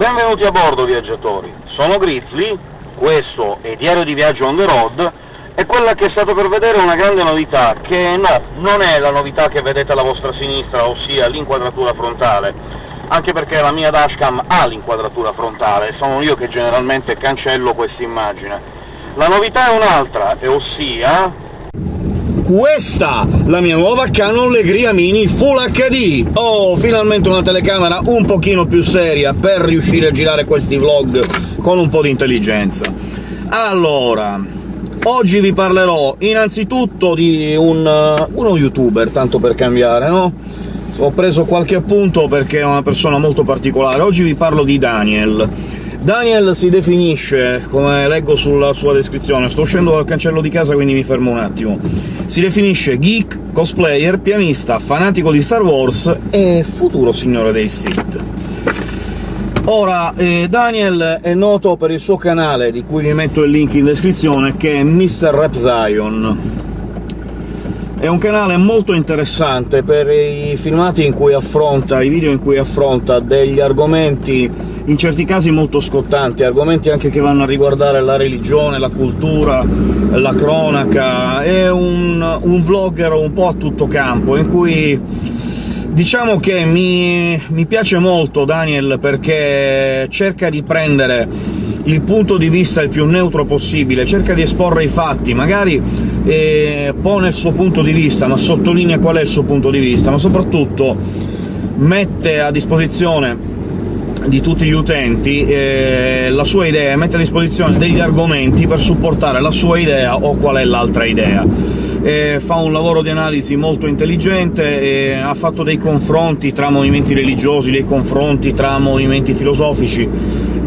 Benvenuti a bordo, viaggiatori. Sono Grizzly, questo è Diario di Viaggio on the road, e quella che state per vedere è una grande novità, che no, non è la novità che vedete alla vostra sinistra, ossia l'inquadratura frontale, anche perché la mia dashcam ha l'inquadratura frontale, sono io che generalmente cancello questa immagine. La novità è un'altra, e ossia questa, la mia nuova Canon Legria Mini Full HD! Oh, finalmente una telecamera un pochino più seria per riuscire a girare questi vlog con un po' di intelligenza. Allora, oggi vi parlerò innanzitutto di un, uh, uno youtuber, tanto per cambiare, no? Ho preso qualche appunto perché è una persona molto particolare. Oggi vi parlo di Daniel. Daniel si definisce, come leggo sulla sua descrizione, sto uscendo dal cancello di casa quindi mi fermo un attimo, si definisce geek, cosplayer, pianista, fanatico di Star Wars e futuro signore dei Sith. Ora, eh, Daniel è noto per il suo canale, di cui vi metto il link in descrizione, che è Mr. Rap Zion. È un canale molto interessante per i filmati in cui affronta, i video in cui affronta degli argomenti in certi casi molto scottanti, argomenti anche che vanno a riguardare la religione, la cultura, la cronaca, è un, un vlogger un po' a tutto campo, in cui Diciamo che mi, mi, piace molto Daniel perché cerca di prendere il punto di vista il più neutro possibile, cerca di esporre i fatti, magari eh, pone il suo punto di vista, ma sottolinea qual è il suo punto di vista, ma soprattutto mette a disposizione di tutti gli utenti eh, la sua idea, mette a disposizione degli argomenti per supportare la sua idea o qual è l'altra idea. Eh, fa un lavoro di analisi molto intelligente, eh, ha fatto dei confronti tra movimenti religiosi, dei confronti tra movimenti filosofici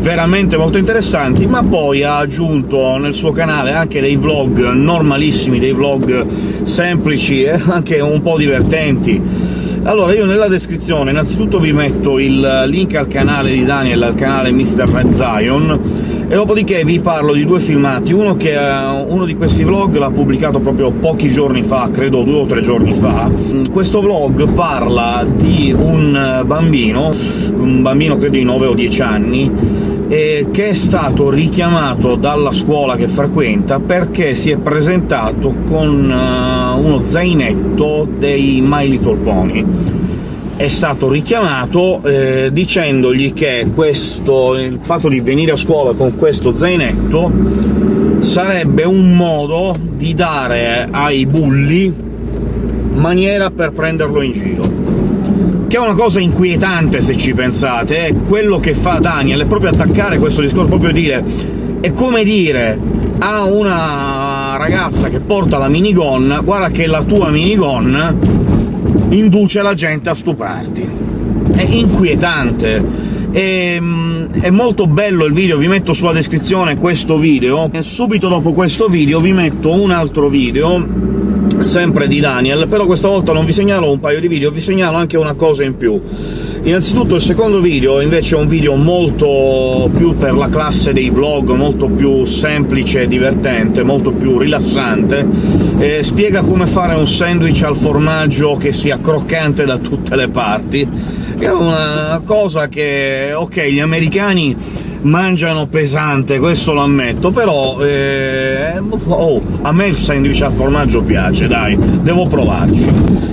veramente molto interessanti, ma poi ha aggiunto nel suo canale anche dei vlog normalissimi, dei vlog semplici e anche un po' divertenti, allora, io nella descrizione innanzitutto vi metto il link al canale di Daniel, al canale Mr. Red Zion, e dopodiché vi parlo di due filmati, uno che uno di questi vlog l'ha pubblicato proprio pochi giorni fa, credo due o tre giorni fa. Questo vlog parla di un bambino, un bambino credo di 9 o 10 anni, eh, che è stato richiamato dalla scuola che frequenta perché si è presentato con uh, uno zainetto dei My Little Pony. È stato richiamato eh, dicendogli che questo, il fatto di venire a scuola con questo zainetto sarebbe un modo di dare ai bulli maniera per prenderlo in giro che è una cosa inquietante se ci pensate, è quello che fa Daniel, è proprio attaccare questo discorso, proprio dire... è come dire a una ragazza che porta la minigun «guarda che la tua minigun induce la gente a stuprarti». È inquietante, è, è molto bello il video, vi metto sulla descrizione questo video, e subito dopo questo video vi metto un altro video sempre di Daniel, però questa volta non vi segnalo un paio di video, vi segnalo anche una cosa in più. Innanzitutto il secondo video invece è un video molto più per la classe dei vlog, molto più semplice e divertente, molto più rilassante, e spiega come fare un sandwich al formaggio che sia croccante da tutte le parti. È una cosa che, ok, gli americani mangiano pesante, questo lo ammetto, però eh, oh, a me il sandwich al formaggio piace, dai, devo provarci.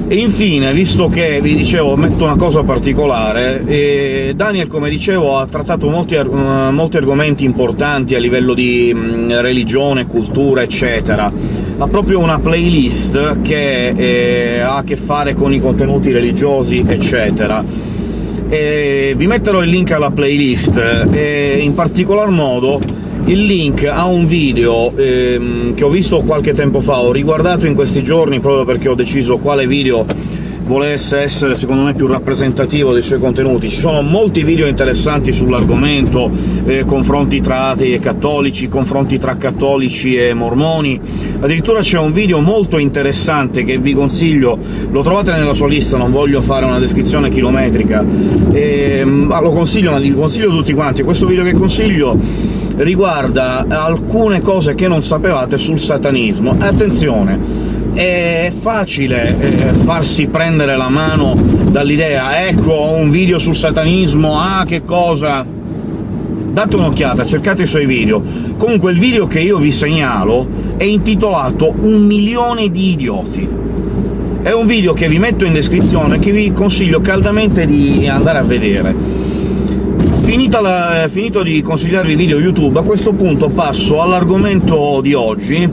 E infine, visto che, vi dicevo, metto una cosa particolare, eh, Daniel, come dicevo, ha trattato molti, ar molti argomenti importanti a livello di mh, mm, religione, cultura, eccetera, ha proprio una playlist che eh, ha a che fare con i contenuti religiosi, eccetera e vi metterò il link alla playlist, e in particolar modo il link a un video ehm, che ho visto qualche tempo fa, ho riguardato in questi giorni proprio perché ho deciso quale video volesse essere secondo me più rappresentativo dei suoi contenuti. Ci sono molti video interessanti sull'argomento, eh, confronti tra atei e cattolici, confronti tra cattolici e mormoni, addirittura c'è un video molto interessante che vi consiglio, lo trovate nella sua lista, non voglio fare una descrizione chilometrica, eh, ma lo consiglio, ma li consiglio tutti quanti. Questo video che consiglio riguarda alcune cose che non sapevate sul satanismo. Attenzione! è facile eh, farsi prendere la mano dall'idea «ecco, un video sul satanismo, ah, che cosa!» date un'occhiata, cercate i suoi video. Comunque il video che io vi segnalo è intitolato Un milione di idioti. È un video che vi metto in descrizione, che vi consiglio caldamente di andare a vedere. La, finito di consigliarvi video YouTube, a questo punto passo all'argomento di oggi,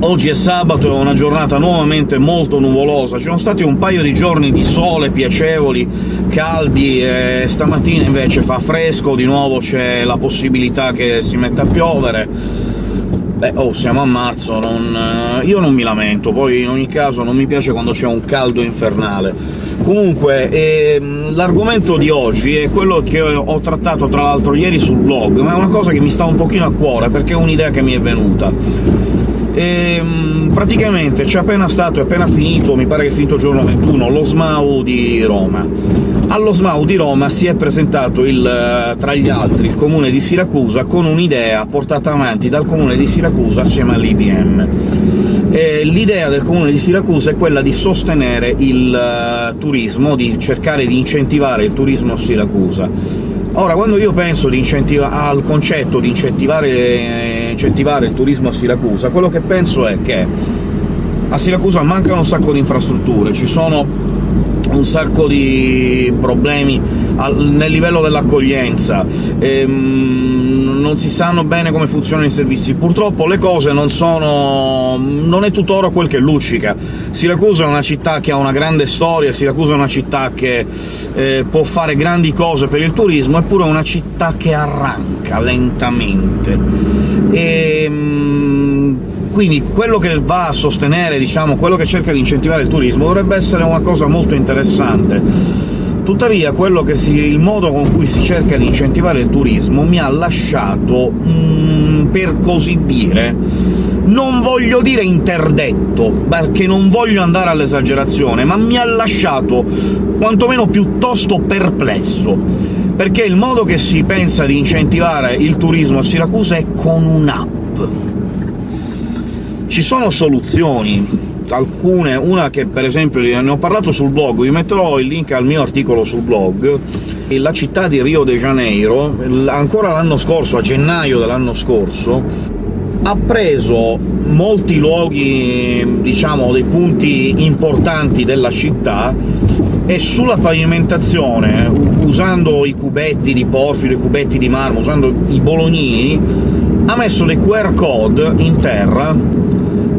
Oggi è sabato, è una giornata nuovamente molto nuvolosa, ci sono stati un paio di giorni di sole piacevoli, caldi, e stamattina invece fa fresco, di nuovo c'è la possibilità che si metta a piovere. Beh, oh, siamo a marzo, non... Eh, io non mi lamento, poi in ogni caso non mi piace quando c'è un caldo infernale. Comunque, ehm, l'argomento di oggi è quello che ho trattato tra l'altro ieri sul blog, ma è una cosa che mi sta un pochino a cuore, perché è un'idea che mi è venuta ehm, praticamente c'è appena stato, è appena finito, mi pare che è finito il giorno 21, lo SMAU di Roma. Allo SMAU di Roma si è presentato, il, tra gli altri, il comune di Siracusa con un'idea portata avanti dal comune di Siracusa assieme all'IBM. L'idea del comune di Siracusa è quella di sostenere il uh, turismo, di cercare di incentivare il turismo a Siracusa. Ora, quando io penso al concetto di incentivare incentivare il turismo a Siracusa, quello che penso è che a Siracusa mancano un sacco di infrastrutture, ci sono un sacco di problemi nel livello dell'accoglienza, ehm, non si sanno bene come funzionano i servizi. Purtroppo le cose non sono... non è tuttora quel che luccica. Siracusa è una città che ha una grande storia, Siracusa è una città che eh, può fare grandi cose per il turismo, eppure è una città che arranca lentamente. E, ehm, quindi quello che va a sostenere, diciamo, quello che cerca di incentivare il turismo dovrebbe essere una cosa molto interessante. Tuttavia si, il modo con cui si cerca di incentivare il turismo mi ha lasciato, mm, per così dire, non voglio dire interdetto, perché non voglio andare all'esagerazione, ma mi ha lasciato quantomeno piuttosto perplesso, perché il modo che si pensa di incentivare il turismo a Siracusa è con un'app. Ci sono soluzioni, alcune, una che per esempio ne ho parlato sul blog, vi metterò il link al mio articolo sul blog, la città di Rio de Janeiro, ancora l'anno scorso, a gennaio dell'anno scorso, ha preso molti luoghi, diciamo, dei punti importanti della città, e sulla pavimentazione, usando i cubetti di porfido, i cubetti di marmo, usando i bolognini, ha messo dei QR code in terra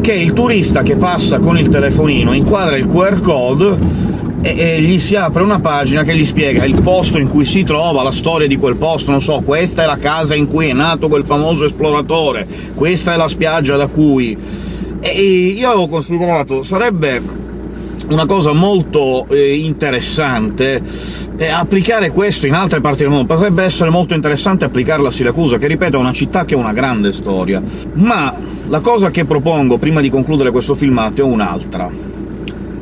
che il turista che passa con il telefonino inquadra il QR code e, gli si apre una pagina che gli spiega il posto in cui si trova, la storia di quel posto, non so, questa è la casa in cui è nato quel famoso esploratore, questa è la spiaggia da cui... E io avevo considerato sarebbe una cosa molto eh, interessante eh, applicare questo in altre parti del mondo. Potrebbe essere molto interessante applicarlo a Siracusa, che ripeto è una città che ha una grande storia. Ma la cosa che propongo, prima di concludere questo filmato, è un'altra.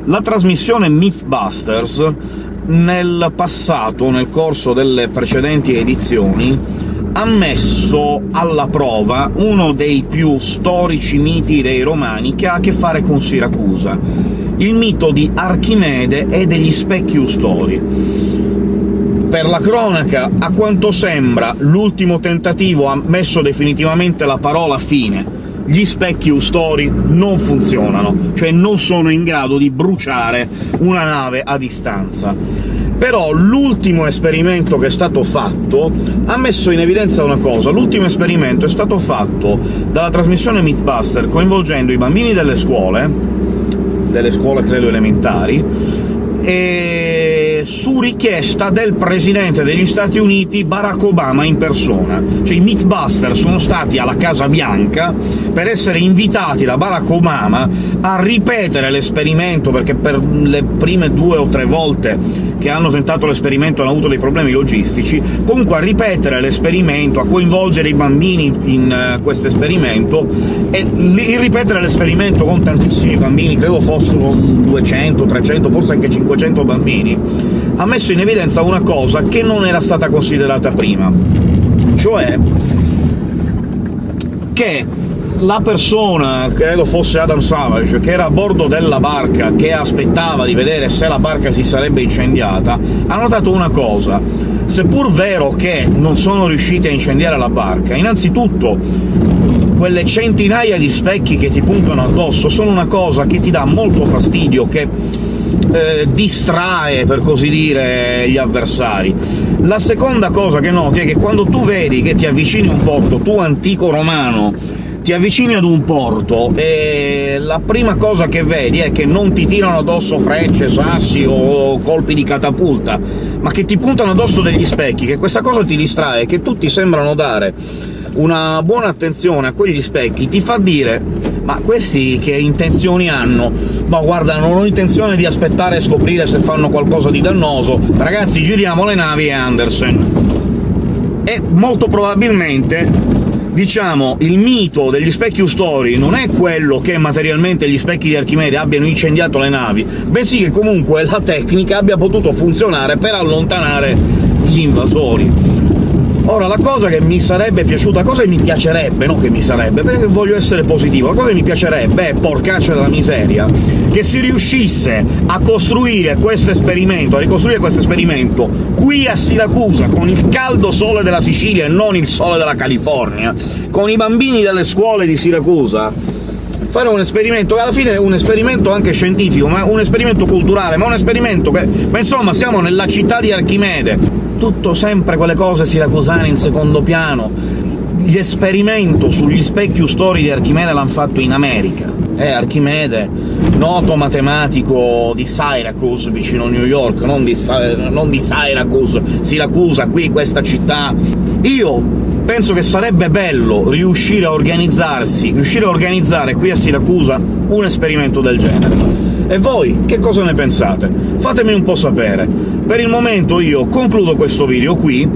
La trasmissione Mythbusters, nel passato, nel corso delle precedenti edizioni, ha messo alla prova uno dei più storici miti dei Romani che ha a che fare con Siracusa, il mito di Archimede e degli specchi ustori. Per la cronaca, a quanto sembra, l'ultimo tentativo ha messo definitivamente la parola fine. Gli specchi ustori non funzionano, cioè non sono in grado di bruciare una nave a distanza. Però l'ultimo esperimento che è stato fatto ha messo in evidenza una cosa. L'ultimo esperimento è stato fatto dalla trasmissione Mythbuster coinvolgendo i bambini delle scuole, delle scuole credo elementari, e su richiesta del Presidente degli Stati Uniti Barack Obama in persona. Cioè i Mythbusters sono stati alla Casa Bianca per essere invitati da Barack Obama a ripetere l'esperimento, perché per le prime due o tre volte che hanno tentato l'esperimento hanno avuto dei problemi logistici, comunque a ripetere l'esperimento, a coinvolgere i bambini in uh, questo esperimento, e il ripetere l'esperimento con tantissimi bambini, credo fossero 200, 300, forse anche 500 bambini, ha messo in evidenza una cosa che non era stata considerata prima, cioè che la persona, credo fosse Adam Savage, che era a bordo della barca, che aspettava di vedere se la barca si sarebbe incendiata, ha notato una cosa. Seppur vero che non sono riusciti a incendiare la barca, innanzitutto quelle centinaia di specchi che ti puntano addosso sono una cosa che ti dà molto fastidio, che eh, distrae, per così dire, gli avversari. La seconda cosa che noti è che quando tu vedi che ti avvicini a un porto, tu antico romano, ti avvicini ad un porto e la prima cosa che vedi è che non ti tirano addosso frecce, sassi o colpi di catapulta, ma che ti puntano addosso degli specchi, che questa cosa ti distrae, che tutti sembrano dare una buona attenzione a quegli specchi ti fa dire «ma questi che intenzioni hanno? Ma guarda, non ho intenzione di aspettare e scoprire se fanno qualcosa di dannoso, ragazzi giriamo le navi e Anderson». E molto probabilmente diciamo, il mito degli specchi Ustori non è quello che materialmente gli specchi di Archimede abbiano incendiato le navi, bensì che comunque la tecnica abbia potuto funzionare per allontanare gli invasori. Ora, la cosa che mi sarebbe piaciuta, cosa che mi piacerebbe, no che mi sarebbe, perché voglio essere positivo, la cosa che mi piacerebbe è, porcaccia della miseria, che si riuscisse a costruire questo esperimento, a ricostruire questo esperimento qui a Siracusa, con il caldo sole della Sicilia e non il sole della California, con i bambini delle scuole di Siracusa, fare un esperimento, che alla fine è un esperimento anche scientifico, ma un esperimento culturale, ma un esperimento che... ma insomma siamo nella città di Archimede, tutto sempre quelle cose siracusane in secondo piano. L'esperimento sugli specchi ustori di Archimede l'hanno fatto in America. Eh, Archimede, noto matematico di Syracuse, vicino New York, non di, non di Syracuse, Siracusa, qui, questa città. Io penso che sarebbe bello riuscire a organizzarsi, riuscire a organizzare qui a Siracusa un esperimento del genere. E voi che cosa ne pensate? Fatemi un po' sapere. Per il momento io concludo questo video qui,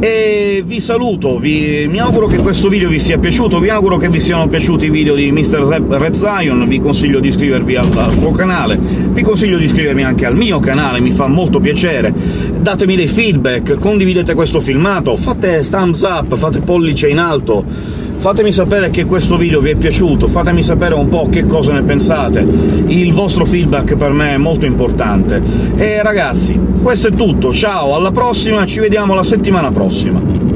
e vi saluto, vi... mi auguro che questo video vi sia piaciuto, vi auguro che vi siano piaciuti i video di Mr. Rap Zion, vi consiglio di iscrivervi al, al suo canale, vi consiglio di iscrivervi anche al mio canale, mi fa molto piacere, datemi dei feedback, condividete questo filmato, fate thumbs up, fate pollice in alto, Fatemi sapere che questo video vi è piaciuto, fatemi sapere un po' che cosa ne pensate, il vostro feedback per me è molto importante. E ragazzi, questo è tutto, ciao, alla prossima, ci vediamo la settimana prossima!